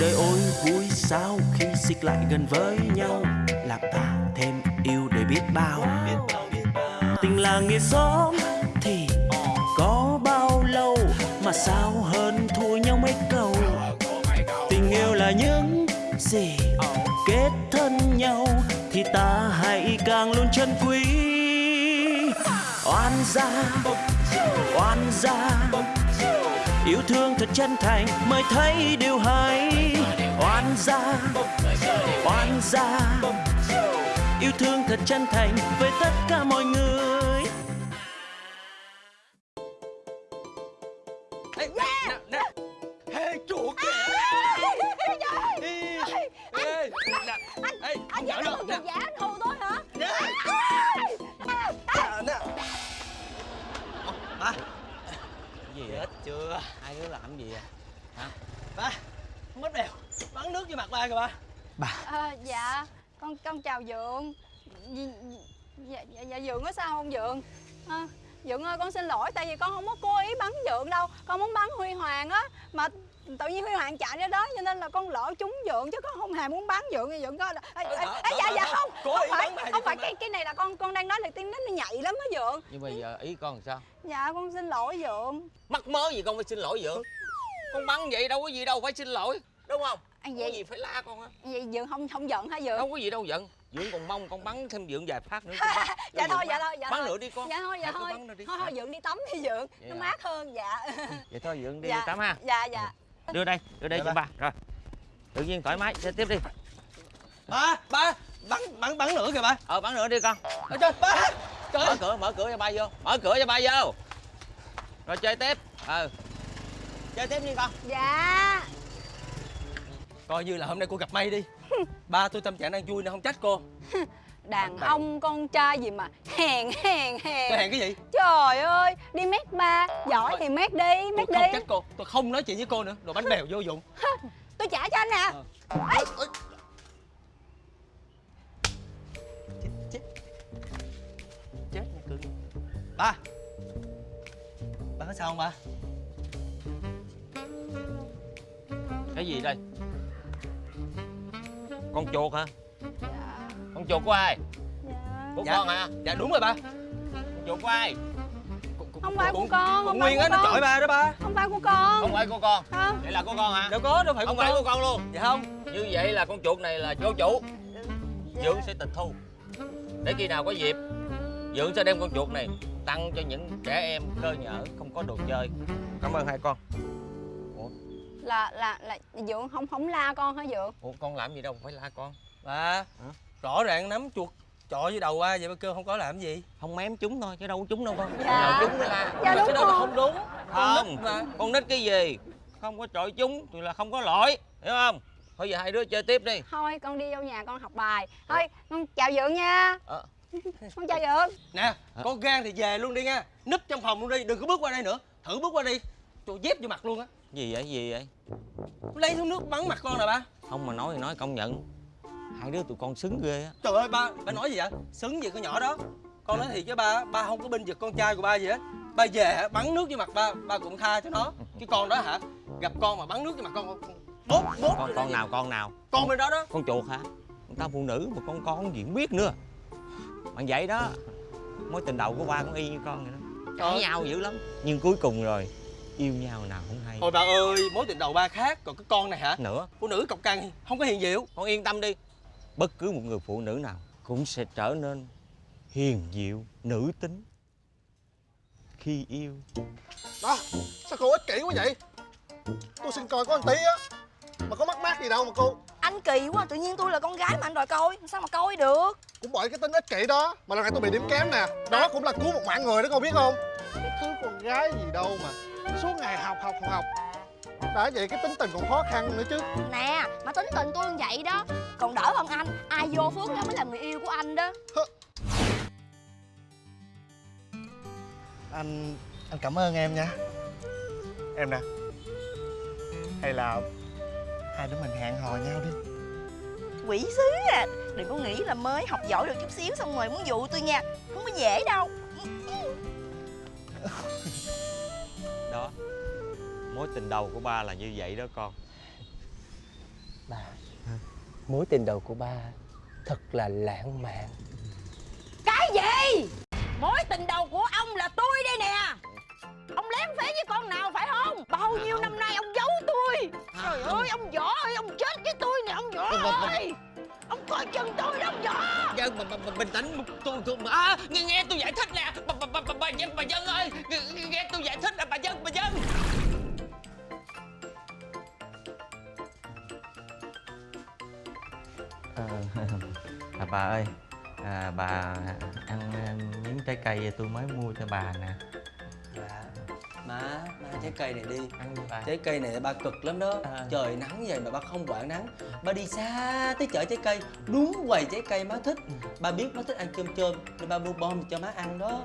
đời ôi, vui sao khi xích lại gần với nhau? Làm ta thêm yêu để biết bao. Tình là nghĩa xóm thì có bao lâu? Mà sao hơn thua nhau mấy câu? Tình yêu là những gì kết thân nhau thì ta hãy càng luôn chân quý. Oan gia oan gia yêu thương thật chân thành, mới thấy điều hay. Oan gia oan gia. Yêu thương thật chân thành với tất cả mọi người. Hai đứa làm gì vậy hả? Ba Không mất bèo Bắn nước vô mặt ba kìa ba. À, dạ con con chào dượng. Dạ, dạ, dạ, dạ dượng có sao không dượng? À, dượng ơi con xin lỗi tại vì con không có cố ý bắn dượng đâu. Con muốn bắn huy hoàng á mà tự nhiên huy hoàng chạy ra đó cho nên là con lỡ trúng dượng chứ con không hề muốn bắn dượng thì dượng coi là ê, ê, Đỡ, ê, dạ đỡ, dạ đỡ. không không phải không phải cái cái này là con con đang nói là tiếng nó nó nhạy lắm á dượng nhưng bây giờ ý con làm sao? Dạ con xin lỗi dượng mắc mớ gì con phải xin lỗi dượng con bắn vậy đâu có gì đâu phải xin lỗi đúng không anh có vậy gì phải la con á? Vậy dượng không không giận hả dượng? Đâu có gì đâu giận. Dượng còn mong con bắn thêm dượng vài phát nữa bắn. dạ thôi dạ thôi dạ bắn nữa đi con. Dạ thôi dạ thôi. thôi thôi dượng đi tắm đi dượng. Vậy nó mát hơn dạ. Vậy thôi dượng đi dạ. tắm ha. Dạ dạ. Đưa đây đưa đây Dạ, cho ba. ba. Rồi. Tự nhiên thoải mái. Chơi tiếp đi. Ba, ba Bắn, bắn, bắn nữa kìa ba. Ờ bắn nữa đi con. Ôi trời, ba. Trời. Mở cửa mở cửa cho ba vô. Mở cửa cho ba vô. Rồi chơi tiếp. Ờ chơi tiếp đi con. Dạ Coi như là hôm nay cô gặp may đi. Ba tôi tâm trạng đang vui nên không trách cô. Đàn ông con trai gì mà hèn hèn Tôi hèn cái gì? Trời ơi đi mét ba giỏi thì mét đi Tôi mét không đi. trách cô. Tôi không nói chuyện với cô nữa. Đồ bánh bèo vô dụng. Tôi trả cho anh nè Ờ. Ê, chết chết. Nha cưng ba. Ba có sao không ba? Cái gì đây con chuột hả? Dạ. Con chuột của ai? Dạ. Của Dạ. con hả? Dạ đúng rồi ba. Con chuột của ai? Không phải của con không nguyên á nó chọi ba đó ba. Không phải của con. Không phải của con. Không vậy là của con hả? Đâu có đâu phải không của phải con. của con luôn. Dạ không. Như vậy là con chuột này là vô chủ. Dạ. dượng sẽ tịch thu. Để khi nào có dịp dượng sẽ đem con chuột này tặng cho những trẻ em cơ nhở không có đồ chơi. Cảm ơn hai con là là là dượng không không la con hả dượng? Ủa con làm gì đâu phải la con. Ba rõ ràng nắm chuột chọi với đầu ba vậy ba kêu không có làm gì. Không mém chúng thôi chứ đâu có chúng đâu con. Dạ. chúng mới la. Dạ, đúng cái đó là không đúng. Con không. nít mà con nít cái gì? Không có trọi chúng thì là không có lỗi hiểu không? Thôi giờ hai đứa chơi tiếp đi. Thôi con đi vô nhà con học bài. Thôi con chào dượng nha. Ờ. con chào dượng. Nè có gan thì về luôn đi nha. Núp trong phòng luôn đi đừng có bước qua đây nữa. Thử bước qua đi. Tôi dép vô mặt luôn á gì vậy gì vậy? Lấy thúng nước bắn mặt con nè ba. Không mà nói thì nói công nhận. Hai đứa tụi con xứng ghê á. Trời ơi ba ba nói gì vậy? Xứng gì con nhỏ đó. Con nói thiệt với ba ba không có binh vực con trai của ba gì hết. Ba về hả, bắn nước vô mặt ba ba cũng tha cho nó. Cái con đó hả? Gặp con mà bắn nước vô mặt con bốt bốt con rồi con nào con nào? Con bên đó đó. Con chuột hả? Con ta phụ nữ mà con con gì cũng biết nữa. Bạn vậy đó mối tình đầu của ba cũng y như con vậy đó. Cãi nhau dữ lắm. Nhưng cuối cùng rồi yêu nhau nào không hay. Thôi ba ơi mối tình đầu ba khác còn cái con này hả? Nữa. Phụ nữ cọc cằn không có hiền diệu con yên tâm đi. Bất cứ một người phụ nữ nào cũng sẽ trở nên hiền diệu nữ tính. Khi yêu. Đó, sao cô ích kỷ quá vậy? Tôi xin coi có một tí á. Mà có mắc mát gì đâu mà cô. Anh kỳ quá, tự nhiên tôi là con gái mà anh đòi coi. Sao mà coi được? Cũng bởi cái tính ích kỷ đó Mà lần này tôi bị điểm kém nè. Đó cũng là cứu một mạng người đó cô biết không? Cái thứ con gái gì đâu mà Suốt ngày học học học Đã vậy cái tính tình còn khó khăn nữa chứ. Nè, mà tính tình tôi như vậy đó Còn đỡ hơn anh. Ai vô phước nó mới là người yêu của anh đó. Anh anh cảm ơn em nha. Em nè. Hay là Hai đứa mình hẹn hò nhau đi. Quỷ sứ à. Đừng có nghĩ là mới học giỏi được chút xíu Xong rồi muốn dụ tôi nha. Không có dễ đâu. đó mối tình đầu của ba là như vậy đó con. Ba Mối tình đầu của ba Thật là lãng mạn. Cái gì? Mối tình đầu của ông là tôi đây nè. Ông lén phế với con nào phải không? Bao nhiêu năm nay ông giấu tôi? Trời ơi ông võ ơi ông chết với tôi nè ông võ ơi. Ông coi chừng tôi đó ông võ Dân bà, bà, bà, bình tĩnh tôi tôi à, nghe, nghe tôi giải thích nè. Bà bà bà bà, bà dân bà dân ơi nghe, nghe tôi giải bà ơi à, bà ăn miếng trái cây tôi mới mua cho bà nè. Dạ Má, má trái cây này đi. Ăn đi bà. Trái cây này ba cực lắm đó. À. Trời nắng vậy mà ba không quản nắng. Ba đi xa tới chợ trái cây Đúng quầy trái cây má thích. Ba biết má thích ăn chôm chôm Nên ba mua bom cho má ăn đó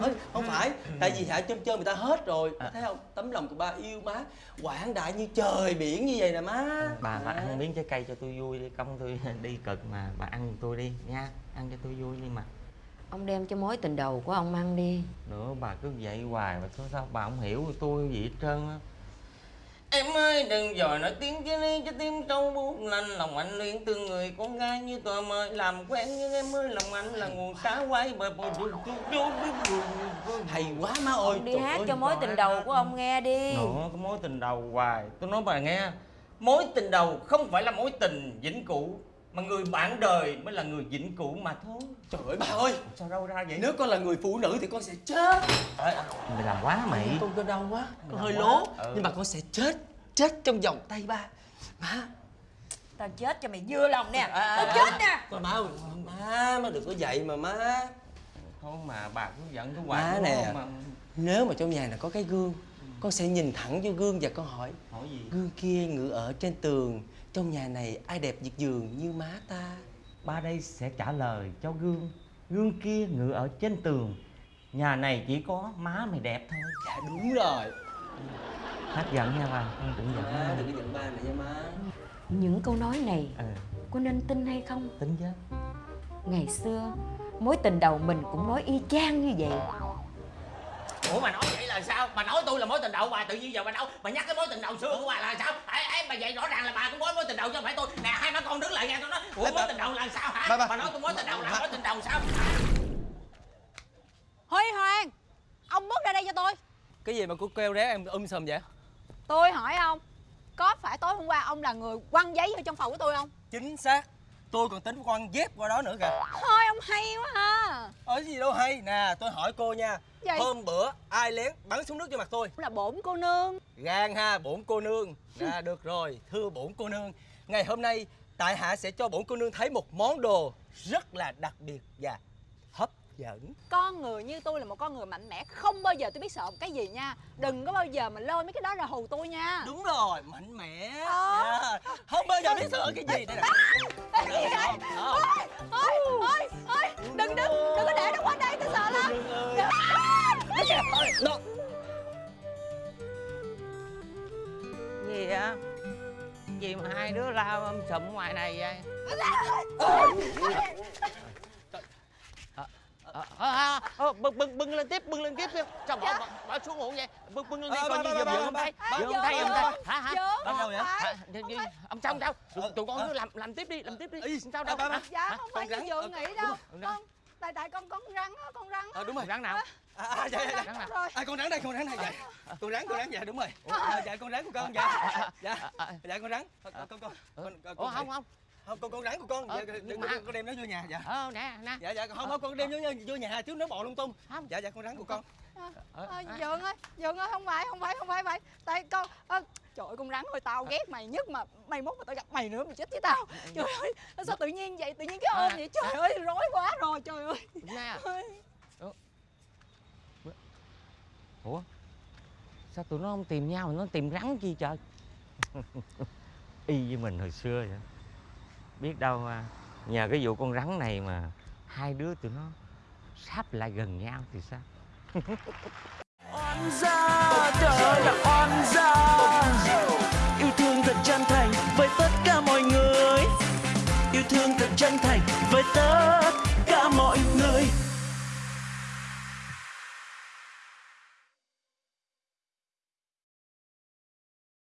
Ơi, không phải. Tại vì hả chôm chôm người ta hết rồi. À. thấy không? Tấm lòng của ba yêu má. Quảng đại như trời biển như vậy nè má. Bà bà À. ăn miếng trái cây cho tôi vui đi. Công tôi đi cực mà. Bà ăn tôi đi nha. Ăn cho tôi vui đi mà. Ông đem cho mối tình đầu của ông ăn đi. Nữa bà cứ vậy hoài mà sao sao bà không hiểu tôi gì hết trơn á Em ơi đừng dòi nói tiếng chứ đi cho tim trâu buốt lạnh Lòng anh luyến tương người con gái như tòa mời. Làm quen nhưng em ơi lòng anh là nguồn cá quay bờ bờ bờ bờ Hay quá má ơi Ông đi Trời hát ơi, cho mối tình đầu của ông nghe đi. Nữa cái mối tình đầu hoài. Tôi nói bà nghe Mối tình đầu không phải là mối tình vĩnh cửu Mà người bạn đời mới là người vĩnh cửu mà thôi. Trời ơi ba ơi. Sao đâu ra vậy? Nếu con là người phụ nữ thì con sẽ chết. Mày làm quá mày. Con cơ đau quá. Con hơi quá. lố. Ừ. nhưng mà con sẽ chết. Chết trong vòng tay ba. Má. Tao chết cho mày vừa lòng nè. À, Tao à, chết à. nè. Con má ơi má má đừng có vậy mà má. Thôi mà bà cứ giận tôi hoài má nè không? mà? nếu mà trong nhà này có cái gương con sẽ nhìn thẳng vô gương và con hỏi hỏi gì? Gương kia ngự ở trên tường trong nhà này ai đẹp giật giường như má ta? Ba đây sẽ trả lời cho gương. Gương kia ngự ở trên tường. Nhà này chỉ có má mày đẹp thôi. Dạ đúng rồi. Hát giận nha bà Con đừng giận má đừng có giận ba này nha má. Những câu nói này Ừ. có nên tin hay không? Tính chứ. Ngày xưa mối tình đầu mình cũng nói y chang như vậy. Ủa mà nói vậy là sao? Bà nói tôi là mối tình đầu bà tự nhiên giờ bà đâu? Bà nhắc cái mối tình đầu xưa của bà là sao? Bà vậy rõ ràng là bà cũng có mối tình đầu chứ không phải tôi. Nè hai má con đứng lại nghe tôi nói. Ủa mối tình đầu là sao hả? Bà- bà- Bà nói tôi mối tình đầu là mối tình đầu sao? Huy Hoàng Ông bước ra đây cho tôi cái gì mà cô kêu ré em um sùm vậy Tôi hỏi ông Có phải tối hôm qua ông là người quăng giấy vô trong phòng của tôi không chính xác tôi còn tính quăng dép qua đó nữa kìa. Thôi ông hay quá ha ở gì đâu hay. Nè tôi hỏi cô nha. Gì? hôm bữa ai lén bắn súng nước cho mặt tôi? Là bổn cô nương. Gan ha bổn cô nương. À, được rồi thưa bổn cô nương. Ngày hôm nay tại hạ sẽ cho bổn cô nương thấy một món đồ rất là đặc biệt và hấp dẫn Con người như tôi là một con người mạnh mẽ Không bao giờ tôi biết sợ một cái gì nha Đừng có bao giờ mà lôi mấy cái đó ra hù tôi nha đúng rồi mạnh mẽ Ờ. Dạ. không bao giờ biết sợ cái gì đây nè Cái gì vậy? Không. Ôi, ôi, ôi Đừng, đừng, đừng có để nó qua đây tôi sợ lắm Đó. Gì á? Gì mà hai đứa lao um sụm ngoài này vậy? Ờ, ờ, ờ, ờ, bưng bưng bưng lên tiếp bưng lên tiếp đi sao bỏ bỏ, bỏ xuống ngủ vậy? Bưng bưng lên đi Ờ, coi như ba, đây ba, giùm ba, đây giùm ba, đây hả hả? Đâu không vậy? phải. Hả? Đi- đi- ông xong sao? Tụi, tụi con cứ làm làm tiếp đi làm tiếp đi. Sao đâu? Dạ không phải con như ờ, nghĩ đâu. con Tại tại con con rắn á, con rắn á. Đúng rồi. Rắn nào? À, à, dạ, dạ, dạ. rắn nào? Rồi. À, con rắn đây, con rắn này, dạ. Con rắn, con rắn, dạ đúng rồi. À, dạ con rắn của con, dạ. Dạ, dạ con rắn. Con con con con. con, con, ủa không không không con con rắn của con. Ờ, Dạ, nhưng đừng- mà- con đem nó vô nhà, dạ. ờ nè nè Dạ dạ không không con đem vô vô nhà chứ nó bò lung tung. Không. Dạ dạ con rắn của con. Ờ, à, à. Dượng ơi Dượng ơi không phải không phải không phải vậy Tại con à, Trời ơi con rắn ơi tao ghét mày nhất mà Mày mốt mà tao gặp mày nữa mày chết với tao Trời ơi sao tự nhiên vậy tự nhiên cái ôm À, vậy Trời ơi rối quá rồi trời ơi nè Ôi. ủa sao tụi nó không tìm nhau mà nó tìm rắn chi trời Y với mình hồi xưa vậy Biết đâu à, nhờ cái vụ con rắn này mà Hai đứa tụi nó sắp lại gần nhau thì sao? Oan gia đó là oan gia. Yêu thương thật chân thành với tất cả mọi người. Yêu thương thật chân thành với tất cả mọi người.